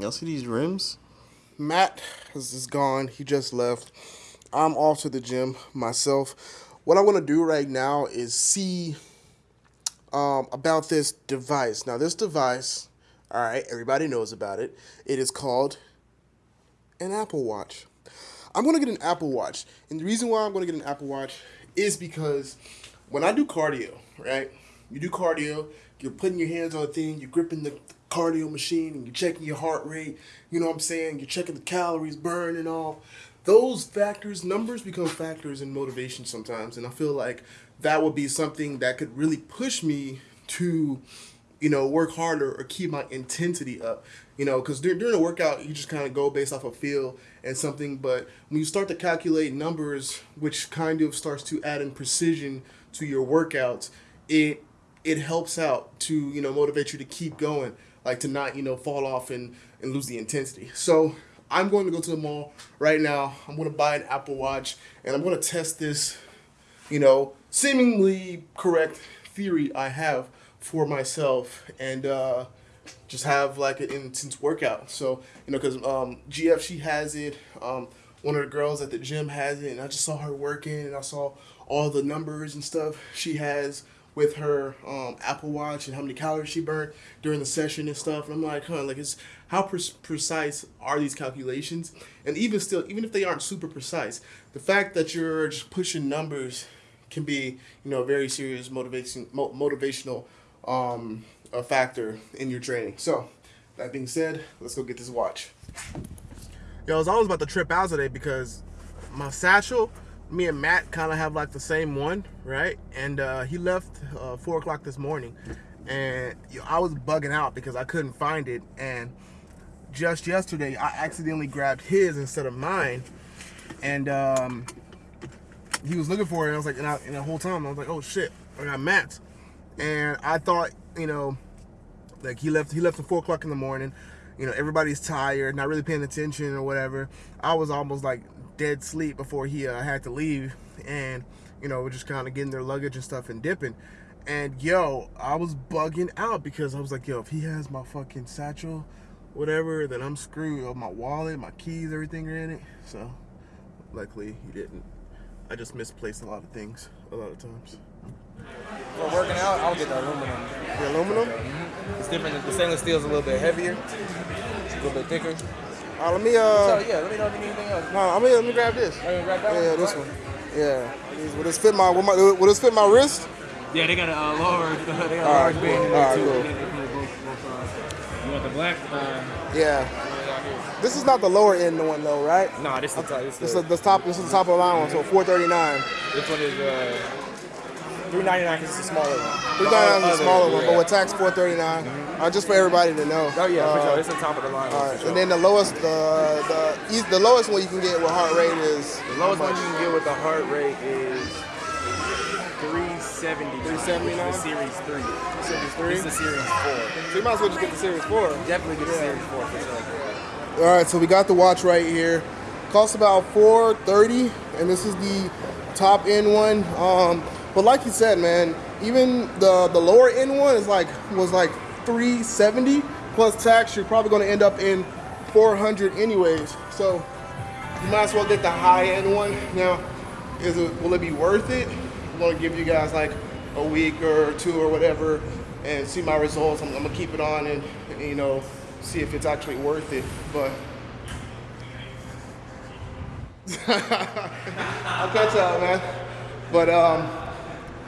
Y'all see these rims? Matt is, gone. He just left. I'm off to the gym myself. What I want to do right now is see um, about this device. Now, this device, all right, everybody knows about it. It is called an Apple Watch. I'm going to get an Apple Watch. And the reason why I'm going to get an Apple Watch is because when I do cardio, right? You do cardio, you're putting your hands on a thing, you're gripping the cardio machine, and you're checking your heart rate. You know what I'm saying? You're checking the calories burned and all. Those factors, numbers become factors in motivation sometimes. And I feel like that would be something that could really push me to you know, work harder or keep my intensity up. You know, because during, during a workout, you just kind of go based off of feel and something. But when you start to calculate numbers, which kind of starts to add in precision to your workouts, it it helps out to you know motivate you to keep going, like to not you know fall off and and lose the intensity. So I'm going to go to the mall right now. I'm going to buy an Apple Watch and I'm going to test this, you know, seemingly correct theory I have for myself and uh, just have like an intense workout. So, you know, because um, GF, she has it. Um, one of the girls at the gym has it, and I just saw her working, and I saw all the numbers and stuff she has with her um, Apple Watch and how many calories she burned during the session and stuff. And I'm like, huh, like it's how pre- precise are these calculations? And even still, even if they aren't super precise, the fact that you're just pushing numbers can be, you know, a very serious motivation, mo- motivational um, a factor in your training. So, that being said, let's go get this watch. Yo, I was always about to trip out today because my satchel, me and Matt kind of have like the same one, right? And uh, he left uh, four o'clock this morning, and yo, I was bugging out because I couldn't find it. And just yesterday, I accidentally grabbed his instead of mine, and um, he was looking for it. And I was like, and, I, and the whole time I was like, oh shit, I got Matt's and I thought, you know, like he left he left at four o'clock in the morning. You know, everybody's tired, not really paying attention or whatever. I was almost like dead sleep before he uh, had to leave, and you know, we're just kind of getting their luggage and stuff and dipping. And yo, I was bugging out because I was like, yo, if he has my fucking satchel, whatever, then I'm screwed. My wallet, my keys, everything are in it. So, luckily, he didn't. I just misplaced a lot of things a lot of times. For working out, I'll get the aluminum. The aluminum? Mm-hmm. It's different. The stainless steel is a little bit heavier, it's a little bit thicker. All right, let me. Uh, so yeah, let me know if you need anything else. No, I mean, let me grab this. Oh, grab that yeah, one? this one. Yeah. Will this fit my? Will, my, will this fit my wrist? Yeah, they got a uh, lower. They got a All large right, band cool. in there too. cool. They- they come with both- both, uh, You want the black? Uh, Yeah. This is not the lower end one though, right? Nah, this is the top. This This is is the top. This is the top of the line one. So 439. This one is uh, three ninety nine because it's a smaller one. 399 is the smaller one, yeah. but with tax 439. Uh, just for everybody to know. Oh yeah, for Uh, sure. It's the top of the line. All for right, sure. and then the lowest, the the the lowest one you can get with heart rate is the lowest one you can get with the heart rate is 370. 379? The Series 3. Series three. This is the Series 4. So you might as well just get the Series Four. Definitely get the Series 4 for sure. All right, so we got the watch right here. Costs about 430, and this is the top end one. Um, but like you said, man, even the the lower end one is like was like 370 plus tax. You're probably going to end up in 400 anyways. So you might as well get the high end one. Now, is it will it be worth it? I'm going to give you guys like a week or two or whatever, and see my results. I'm, I'm gonna keep it on and, you know see if it's actually worth it. But I'll catch up, man. But um,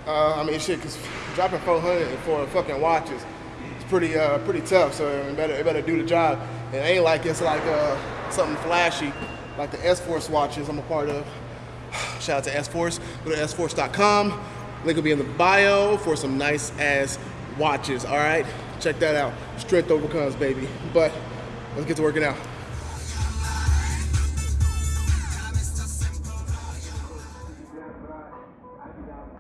uh, I mean, shit, cause dropping 400 for fucking watches, it's pretty uh pretty tough. So it better it better do the job. It ain't like it's like uh something flashy like the S Force watches I'm a part of. Shout out to S Force. Go to sforce.com. Link will be in the bio for some nice ass watches. All right, check that out. Strength overcomes, baby. But let's get to working out.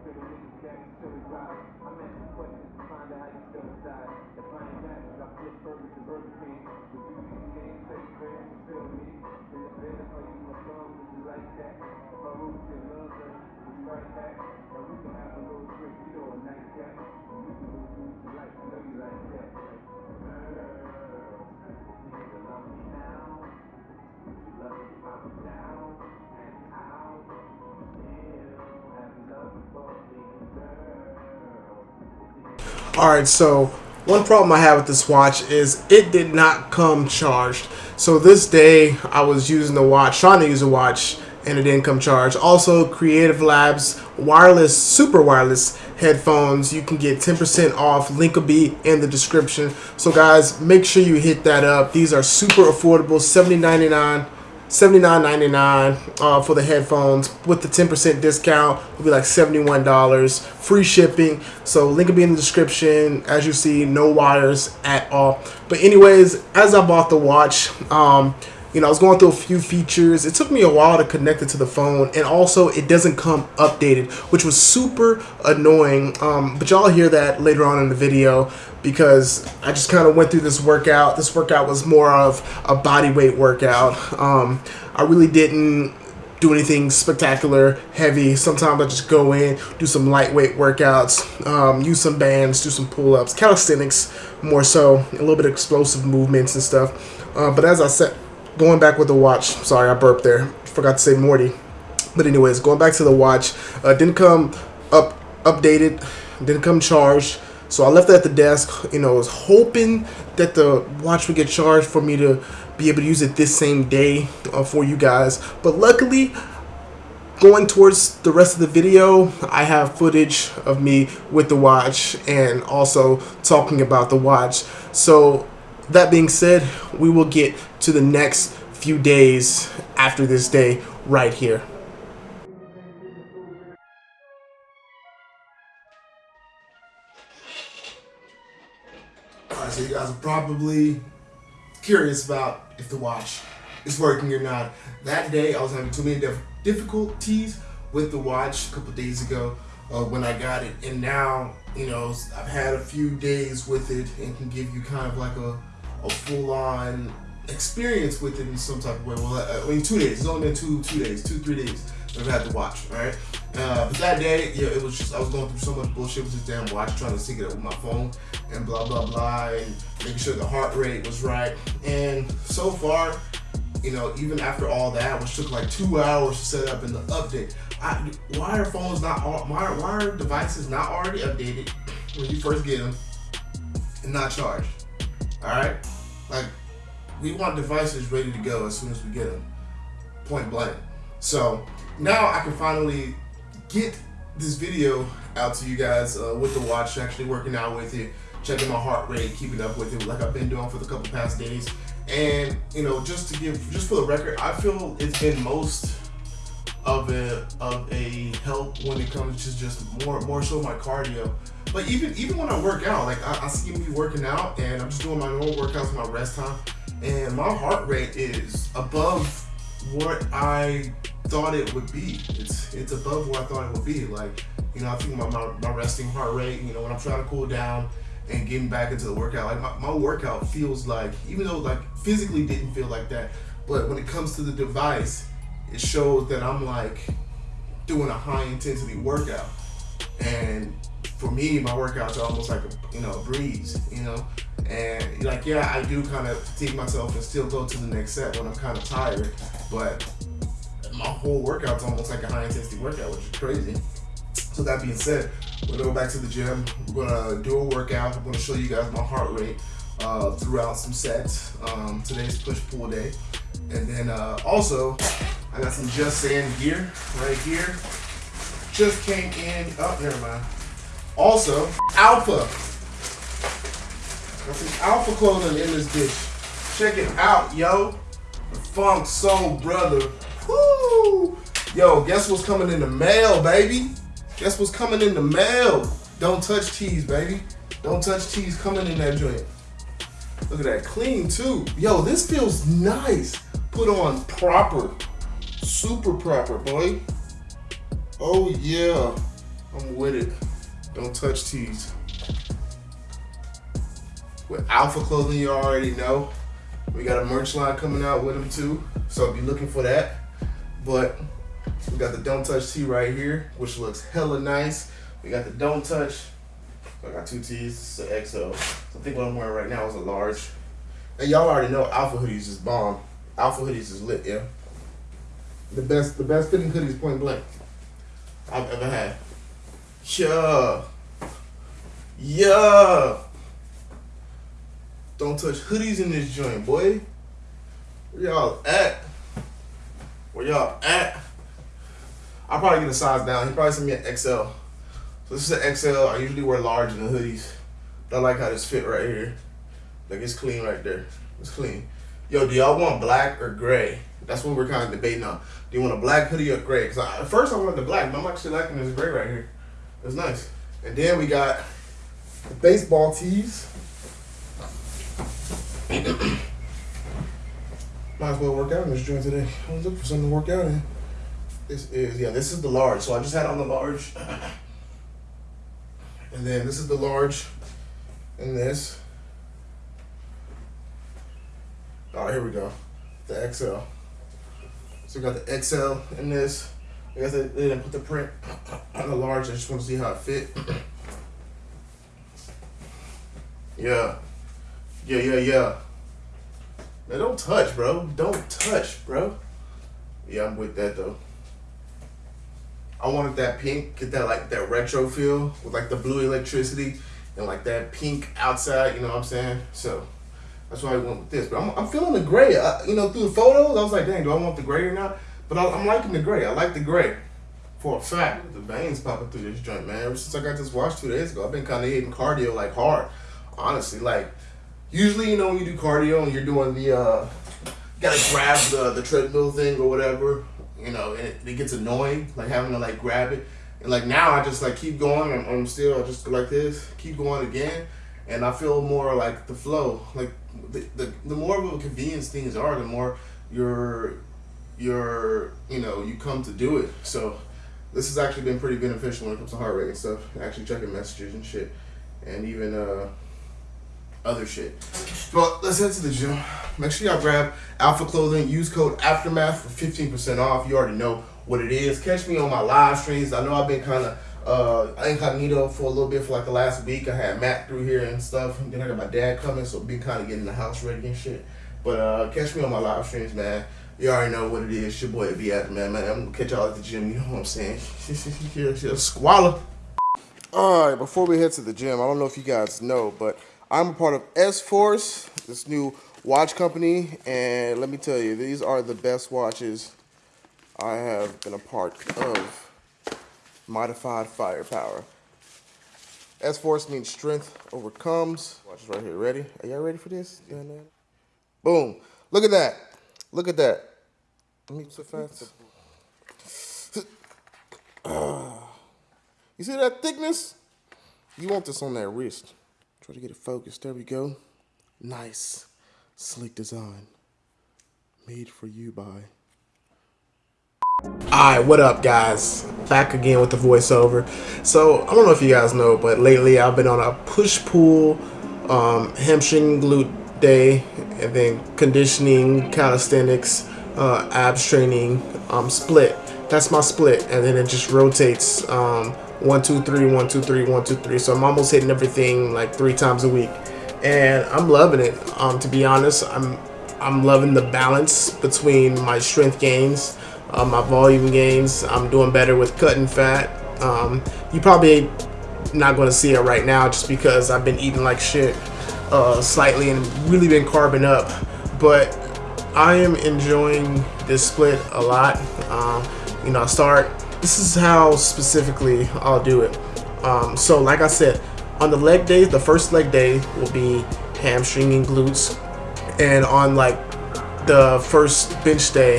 to the music that you feel right. I'm asking questions to find out how you feel inside. If I ain't got it, I flip over to Burger King. The beauty king, take friends, you feel me. In the bed, if I use my phone, would you like that? If I root your love, then we'll be right back. Now we can have a little drink, you know, a night cat. And we can do what you like, you know you like that. Like, girl, you love me now. Would you love me if I was down? All right, so one problem I have with this watch is it did not come charged. So this day I was using the watch, trying to use the watch, and it didn't come charged. Also, Creative Labs wireless, super wireless headphones. You can get 10% off. Link will be in the description. So guys, make sure you hit that up. These are super affordable, $70.99. $79.99 uh, for the headphones with the 10% discount. Will be like $71 free shipping. So link will be in the description as you see no wires at all. But anyways as I bought the watch um, you know, I was going through a few features. It took me a while to connect it to the phone, and also it doesn't come updated, which was super annoying. Um, but y'all hear that later on in the video because I just kind of went through this workout. This workout was more of a body weight workout. Um, I really didn't do anything spectacular, heavy. Sometimes I just go in, do some lightweight workouts, um, use some bands, do some pull-ups, calisthenics more so, a little bit of explosive movements and stuff. Uh, but as I said, going back with the watch. Sorry, I burped there. Forgot to say Morty. But anyways, going back to the watch, uh, didn't come up updated, didn't come charged. So I left it at the desk. You know, I was hoping that the watch would get charged for me to be able to use it this same day uh, for you guys. But luckily, going towards the rest of the video, I have footage of me with the watch and also talking about the watch. So that being said, we will get to the next few days after this day right here. Alright, so you guys are probably curious about if the watch is working or not. That day, I was having too many difficulties with the watch a couple days ago uh, when I got it, and now, you know, I've had a few days with it and can give you kind of like a a full on experience with it in some type of way. Well, uh, I mean, two days. It's only been two, two days, two, three days. I've had to watch, right? Uh, but that day, yeah, it was just I was going through so much bullshit with this damn watch, trying to sync it up with my phone and blah blah blah, and making sure the heart rate was right. And so far, you know, even after all that, which took like two hours to set up in the update, I, why are phones not why why are devices not already updated when you first get them and not charged? All right, like we want devices ready to go as soon as we get them, point blank. So now I can finally get this video out to you guys uh, with the watch, actually working out with it, checking my heart rate, keeping up with it like I've been doing for the couple past days. And you know, just to give, just for the record, I feel it's been most of a of a help when it comes to just more more so my cardio. But even even when I work out, like I, I see me working out and I'm just doing my normal workouts my rest time, and my heart rate is above what I thought it would be. It's it's above what I thought it would be. Like you know, I think my, my, my resting heart rate. You know, when I'm trying to cool down and getting back into the workout, like my, my workout feels like even though like physically didn't feel like that, but when it comes to the device it shows that I'm like doing a high intensity workout. And for me, my workouts are almost like a you know a breeze, you know. And like yeah, I do kind of fatigue myself and still go to the next set when I'm kind of tired, but my whole workout's almost like a high intensity workout, which is crazy. So that being said, we're gonna go back to the gym. We're gonna do a workout. I'm gonna show you guys my heart rate uh, throughout some sets. Um, today's push pull day, and then uh, also I got some Just Saying gear right here. Just came in. Oh, never mind. Also, Alpha. Got some Alpha clothing in this dish. Check it out, yo. The Funk Soul Brother. Woo! Yo, guess what's coming in the mail, baby? Guess what's coming in the mail? Don't touch cheese, baby. Don't touch cheese coming in that joint. Look at that, clean too. Yo, this feels nice. Put on proper. Super proper, boy. Oh yeah, I'm with it. Don't touch tees. With Alpha Clothing, you already know. We got a merch line coming out with them too, so be looking for that. But we got the Don't Touch tee right here, which looks hella nice. We got the Don't Touch. I got two tees. It's an XL. So I think what I'm wearing right now is a large. And y'all already know Alpha hoodies is bomb. Alpha hoodies is lit, yeah. The best, the best fitting hoodies, point blank, I've ever had. Yeah. Yeah. Don't touch hoodies in this joint, boy. Where y'all at? Where y'all at? I'll probably get a size down. He probably sent me an XL. So this is an XL. I usually wear large in the hoodies. But I like how this fit right here. Like it's clean right there. It's clean. Yo, do y'all want black or gray? That's what we're kind of debating on. Do you want a black hoodie or gray? Because at first I wanted the black, but I'm actually liking this gray right here. It's nice. And then we got the baseball tees. Might as well work out in this joint today. I was looking for something to work out in. This is yeah, this is the large. So I just had on the large. And then this is the large and this. Oh, here we go. The XL. So we got the XL in this. I guess they, didn't put the print on the large. I just want to see how it fit. yeah. Yeah, yeah, yeah. Man, don't touch, bro. Don't touch, bro. Yeah, I'm with that though. I wanted that pink, get that like that retro feel with like the blue electricity and like that pink outside. You know what I'm saying? So that's why I went with this. But I'm, I'm feeling the gray. I, you know, through the photos, I was like, dang, do I want the gray or not? But I, I'm liking the gray. I like the gray. For a fact, the veins popping through this joint, man. Ever since I got this watch two days ago, I've been kind of hitting cardio like hard. Honestly, like usually, you know, when you do cardio and you're doing the, uh, gotta grab the the treadmill thing or whatever, you know, and it, it gets annoying, like having to like grab it. And like now, I just like keep going. I'm, I'm still I just like this, keep going again, and I feel more like the flow. Like the the, the more of a convenience things are, the more you're you're you know you come to do it. So this has actually been pretty beneficial when it comes to heart rate and stuff. Actually checking messages and shit, and even uh other shit. But let's head to the gym. Make sure y'all grab Alpha Clothing. Use code Aftermath for fifteen percent off. You already know what it is. Catch me on my live streams. I know I've been kind of uh, incognito for a little bit for like the last week. I had Matt through here and stuff. And then I got my dad coming, so been kind of getting the house ready and shit. But uh, catch me on my live streams, man. You already know what it is. Your boy be man, man. I'm gonna catch y'all at the gym. You know what I'm saying? She's a Squalor. All right, before we head to the gym, I don't know if you guys know, but I'm a part of S Force, this new watch company, and let me tell you, these are the best watches I have been a part of. Modified firepower. S Force means strength overcomes. Watch this right here. Ready? Are y'all ready for this? Boom. Look at that. Look at that. Let me so fast. You see that thickness? You want this on that wrist. Try to get it focused. There we go. Nice. Sleek design. Made for you by. Alright, what up guys? Back again with the voiceover. So, I don't know if you guys know, but lately I've been on a push-pull um, hamstring glute day and then conditioning, calisthenics, uh, abs training, um, split. That's my split, and then it just rotates um, one, two, three, one, two, three, one, two, three. So I'm almost hitting everything like three times a week, and I'm loving it. Um, to be honest, I'm I'm loving the balance between my strength gains, my volume gains. I'm doing better with cutting fat. Um, you probably not going to see it right now just because I've been eating like shit uh, slightly and really been carbing up, but I am enjoying this split a lot. Um, you know, I start this is how specifically I'll do it. Um, so like I said, on the leg days, the first leg day will be hamstring and glutes. And on like the first bench day,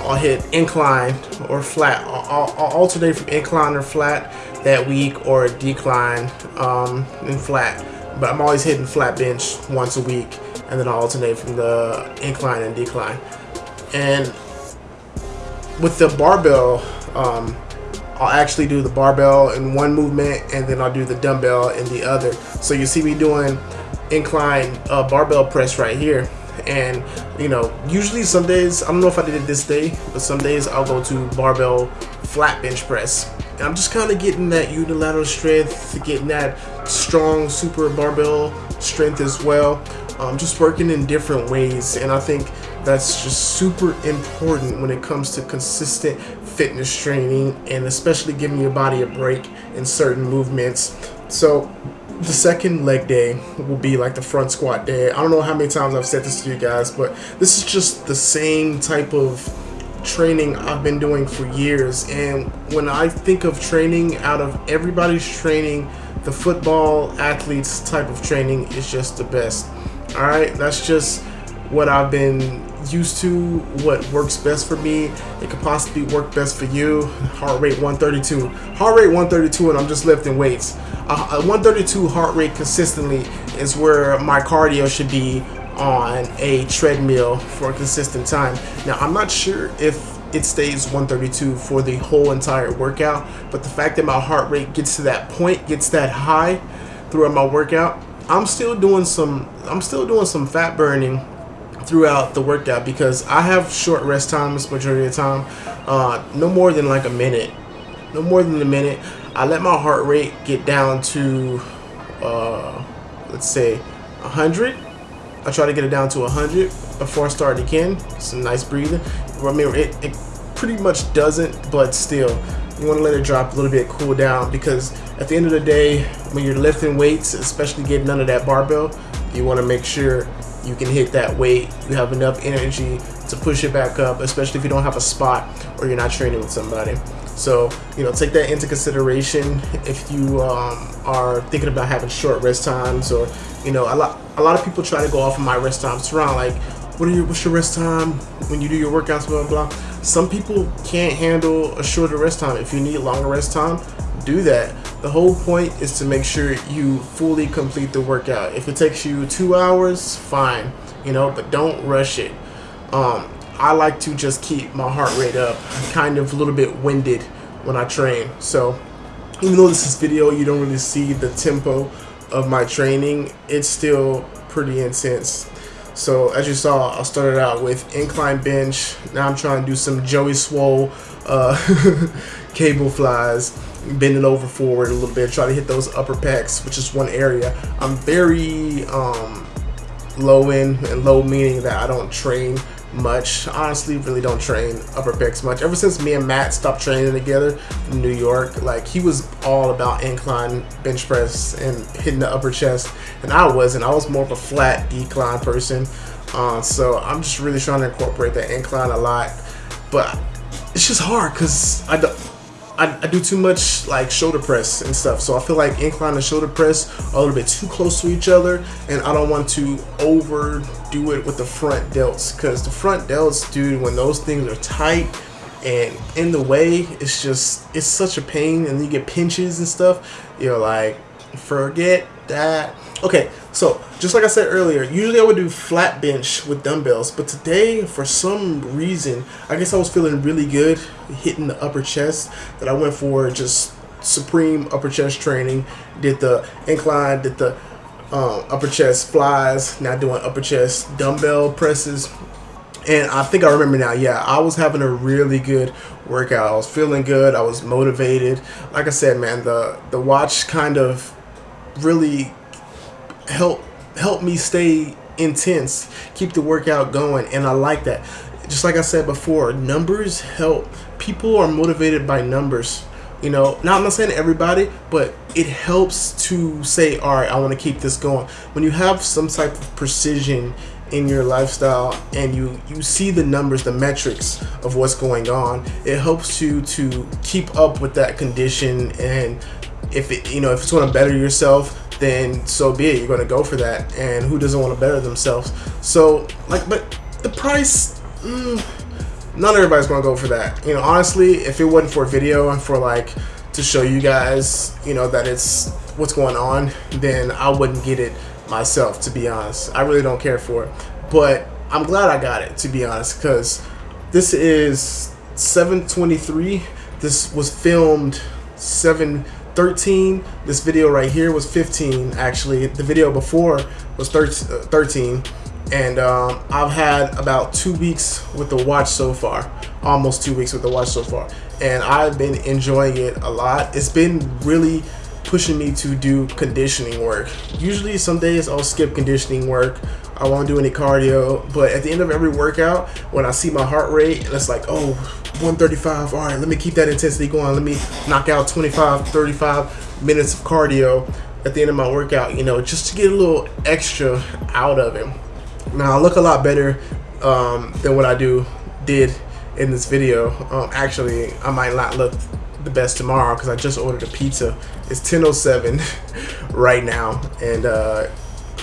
I'll hit incline or flat. I'll, I'll alternate from incline or flat that week or decline um, and flat. But I'm always hitting flat bench once a week and then I'll alternate from the incline and decline. And with the barbell, um, I'll actually do the barbell in one movement and then I'll do the dumbbell in the other. So you see me doing incline uh, barbell press right here. And you know, usually some days, I don't know if I did it this day, but some days I'll go to barbell flat bench press. And I'm just kind of getting that unilateral strength, getting that strong super barbell strength as well. Um, just working in different ways. And I think that's just super important when it comes to consistent fitness training and especially giving your body a break in certain movements. So the second leg day will be like the front squat day. I don't know how many times I've said this to you guys, but this is just the same type of training I've been doing for years. And when I think of training, out of everybody's training, the football athletes type of training is just the best. All right, that's just what I've been used to, what works best for me. It could possibly work best for you. Heart rate 132. Heart rate 132, and I'm just lifting weights. Uh, 132 heart rate consistently is where my cardio should be on a treadmill for a consistent time. Now, I'm not sure if it stays 132 for the whole entire workout, but the fact that my heart rate gets to that point, gets that high throughout my workout, I'm still doing some I'm still doing some fat burning throughout the workout because I have short rest times majority of the time, uh, no more than like a minute, no more than a minute. I let my heart rate get down to, uh, let's say, 100. I try to get it down to 100 before I start again. Some nice breathing. I mean, it, it pretty much doesn't, but still, you want to let it drop a little bit, cool down, because at the end of the day, when you're lifting weights, especially getting under that barbell, you want to make sure you can hit that weight. You have enough energy to push it back up, especially if you don't have a spot or you're not training with somebody. So, you know, take that into consideration if you um, are thinking about having short rest times or, you know, a lot, a lot of people try to go off of my rest times. Around like, what are your, what's your rest time when you do your workouts, blah, blah, blah. Some people can't handle a shorter rest time. If you need longer rest time, do that. The whole point is to make sure you fully complete the workout. If it takes you two hours, fine, you know, but don't rush it. Um, I like to just keep my heart rate up. I'm kind of a little bit winded when I train. So even though this is video, you don't really see the tempo of my training. It's still pretty intense. So as you saw, I started out with incline bench. Now I'm trying to do some Joey Swoll uh, cable flies bending over forward a little bit, try to hit those upper pecs, which is one area. I'm very um, low in, and low meaning that I don't train much. Honestly, really don't train upper pecs much. Ever since me and Matt stopped training together in New York, like he was all about incline bench press and hitting the upper chest, and I wasn't. I was more of a flat decline person. Uh, so I'm just really trying to incorporate that incline a lot, but it's just hard because I don't I, I, do too much like shoulder press and stuff. So I feel like incline and shoulder press are a little bit too close to each other, and I don't want to overdo it with the front delts because the front delts, dude, when those things are tight and in the way, it's just it's such a pain, and you get pinches and stuff. You're like, forget that. Okay, so just like I said earlier, usually I would do flat bench with dumbbells, but today, for some reason, I guess I was feeling really good hitting the upper chest that I went for just supreme upper chest training. Did the incline, did the um, upper chest flies, now doing upper chest dumbbell presses. And I think I remember now, yeah, I was having a really good workout. I was feeling good. I was motivated. Like I said, man, the, the watch kind of really help help me stay intense, keep the workout going, and I like that. Just like I said before, numbers help. People are motivated by numbers. You know, now I'm not saying everybody, but it helps to say, all right, I want to keep this going. When you have some type of precision in your lifestyle and you you see the numbers the metrics of what's going on it helps you to keep up with that condition and if it you know if it's going to better yourself then so be it. You're going to go for that. And who doesn't want to better themselves? So, like, but the price, mm, not everybody's going to go for that. You know, honestly, if it wasn't for video and for like to show you guys, you know, that it's what's going on, then I wouldn't get it myself, to be honest. I really don't care for it. But I'm glad I got it, to be honest, because this is 723. This was filmed 7 13. This video right here was 15, actually. The video before was 13. And um, I've had about two weeks with the watch so far. Almost two weeks with the watch so far. And I've been enjoying it a lot. It's been really pushing me to do conditioning work. Usually some days I'll skip conditioning work. I won't do any cardio. But at the end of every workout, when I see my heart rate, it's like, oh, 135. All right, let me keep that intensity going. Let me knock out 25, 35 minutes of cardio. at the end of my workout, you know, just to get a little extra out of it. Now I look a lot better um, than what I do did in this video. Um, actually, I might not look the best tomorrow because I just ordered a pizza. It's 10:07 right now, and uh,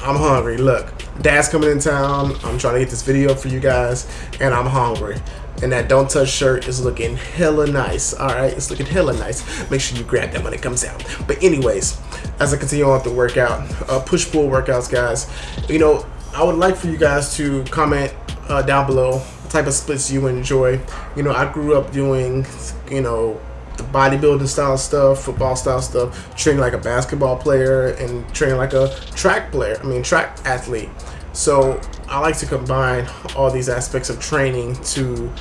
I'm hungry. Look, Dad's coming in town. I'm trying to get this video for you guys, and I'm hungry. And that Don't Touch shirt is looking hella nice. All right, it's looking hella nice. Make sure you grab that when it comes out. But anyways, as I continue on with the workout, uh, push-pull workouts, guys. You know, I would like for you guys to comment uh, down below type of splits you enjoy. You know, I grew up doing, you know, the bodybuilding style stuff, football style stuff, training like a basketball player and training like a track player, I mean track athlete. So I like to combine all these aspects of training to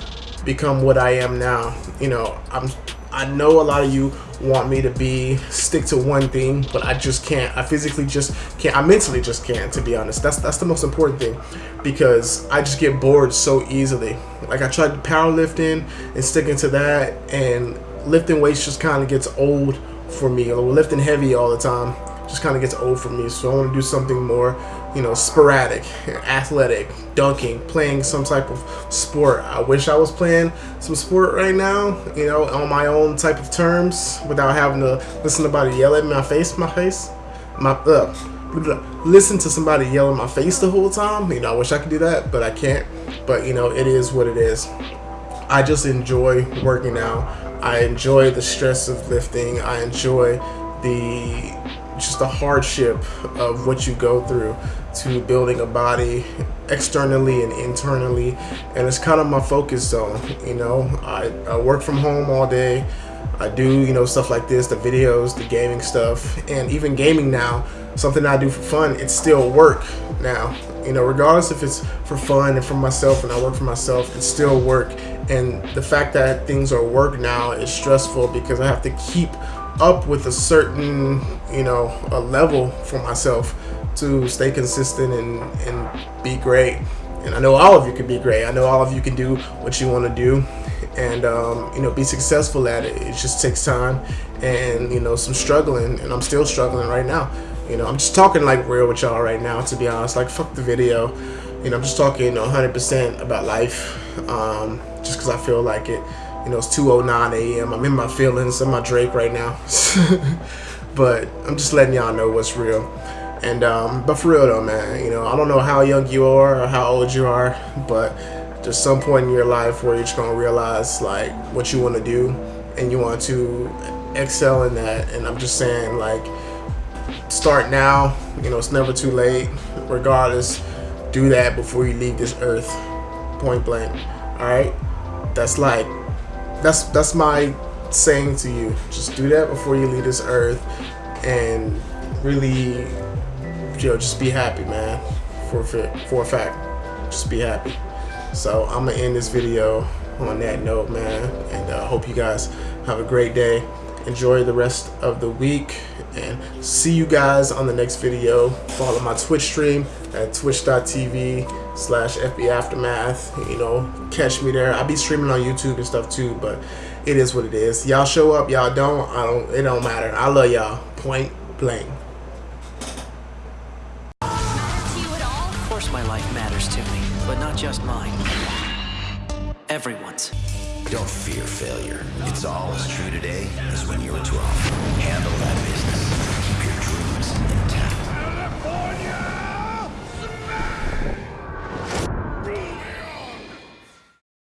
become what I am now. You know, I'm I know a lot of you want me to be stick to one thing, but I just can't. I physically just can't. I mentally just can't, to be honest. That's that's the most important thing because I just get bored so easily. Like I tried powerlifting and sticking to that and lifting weights just kind of gets old for me. Or lifting heavy all the time just kind of gets old for me. So I want to do something more, you know, sporadic, athletic, dunking, playing some type of sport. I wish I was playing some sport right now, you know, on my own type of terms without having to listen to somebody yell at my face, my face, my uh, listen to somebody yell in my face the whole time. You know, I wish I could do that, but I can't. But you know, it is what it is. I just enjoy working out. I enjoy the stress of lifting. I enjoy the just the hardship of what you go through to building a body externally and internally. And it's kind of my focus zone you know? I, I work from home all day. I do you know stuff like this the videos the gaming stuff. And even gaming now something I do for fun it's still work now. You know regardless if it's for fun and for myself and I work for myself it's still work and the fact that things are work now is stressful because I have to keep up with a certain you know a level for myself to stay consistent and and be great. And I know all of you can be great. I know all of you can do what you want to do. And um, you know be successful at it. It just takes time and you know some struggling. And I'm still struggling right now. You know I'm just talking like real with y'all right now to be honest. Like fuck the video you know I'm just talking 100% about life um, just because I feel like it you know, it's 2.09 a.m. I'm in my feelings. I'm my Drake right now. but I'm just letting y'all know what's real. And, um, but for real though, man, you know, I don't know how young you are or how old you are, but there's some point in your life where you're just to realize, like, what you want to do and you want to excel in that. And I'm just saying, like, start now. You know, it's never too late. Regardless, do that before you leave this earth. Point blank. All right? That's like that's that's my saying to you. Just do that before you leave this earth, and really, you know, just be happy, man. For for a fact, just be happy. So I'm gonna end this video on that note, man, and I uh, hope you guys have a great day. Enjoy the rest of the week and see you guys on the next video. Follow my Twitch stream at twitch.tv slash FB Aftermath. You know, catch me there. I'll be streaming on YouTube and stuff too, but it is what it is. Y'all show up, y'all don't. I don't. It don't matter. I love y'all. Point blank. Of course my life matters to me, but not just mine. Everyone's. Don't fear failure. It's all as true today as when you were 12. Handle that.